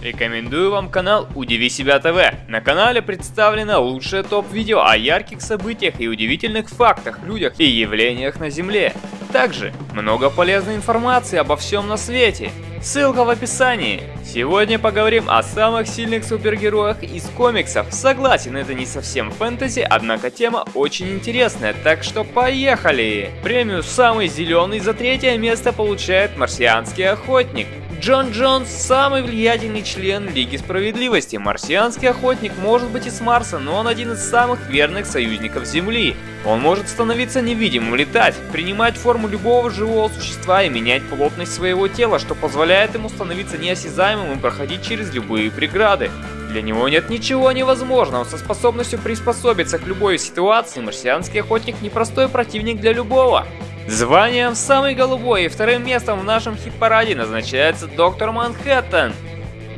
Рекомендую вам канал Удиви Себя ТВ. На канале представлено лучшее топ-видео о ярких событиях и удивительных фактах, людях и явлениях на Земле. Также много полезной информации обо всем на свете. Ссылка в описании. Сегодня поговорим о самых сильных супергероях из комиксов. Согласен, это не совсем фэнтези, однако тема очень интересная, так что поехали! Премию «Самый зеленый» за третье место получает «Марсианский охотник». Джон Джонс – самый влиятельный член Лиги Справедливости. Марсианский охотник может быть из Марса, но он один из самых верных союзников Земли. Он может становиться невидимым, летать, принимать форму любого живого существа и менять плотность своего тела, что позволяет ему становиться неосязаемым и проходить через любые преграды. Для него нет ничего невозможного, со способностью приспособиться к любой ситуации, марсианский охотник непростой противник для любого. Званием самый голубой и вторым местом в нашем хит-параде назначается Доктор Манхэттен.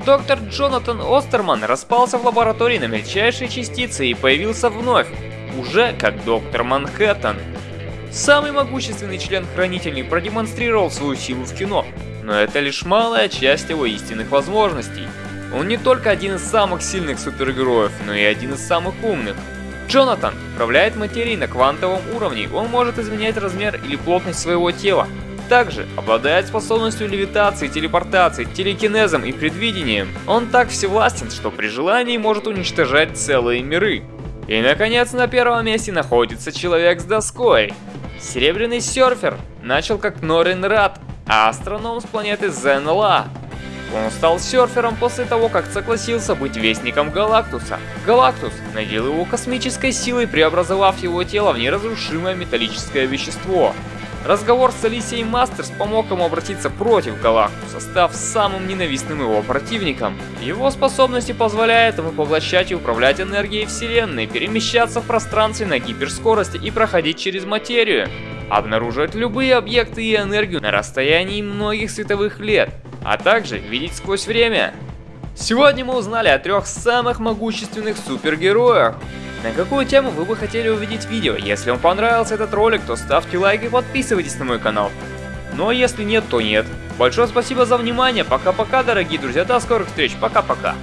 Доктор Джонатан Остерман распался в лаборатории на мельчайшие частицы и появился вновь, уже как Доктор Манхэттен. Самый могущественный член Хранителей продемонстрировал свою силу в кино, но это лишь малая часть его истинных возможностей. Он не только один из самых сильных супергероев, но и один из самых умных. Джонатан управляет материей на квантовом уровне, он может изменять размер или плотность своего тела. Также обладает способностью левитации, телепортации, телекинезом и предвидением. Он так всевластен, что при желании может уничтожать целые миры. И наконец на первом месте находится человек с доской. Серебряный серфер начал как Норин Рад, а астроном с планеты Зенла. Он стал серфером после того, как согласился быть вестником Галактуса. Галактус наделил его космической силой, преобразовав его тело в неразрушимое металлическое вещество. Разговор с Алисией Мастерс помог ему обратиться против Галактуса, став самым ненавистным его противником. Его способности позволяют ему поглощать и управлять энергией Вселенной, перемещаться в пространстве на гиперскорости и проходить через материю. Обнаруживать любые объекты и энергию на расстоянии многих световых лет а также видеть сквозь время. Сегодня мы узнали о трех самых могущественных супергероях. На какую тему вы бы хотели увидеть видео? Если вам понравился этот ролик, то ставьте лайк и подписывайтесь на мой канал. Ну а если нет, то нет. Большое спасибо за внимание, пока-пока, дорогие друзья, до скорых встреч, пока-пока.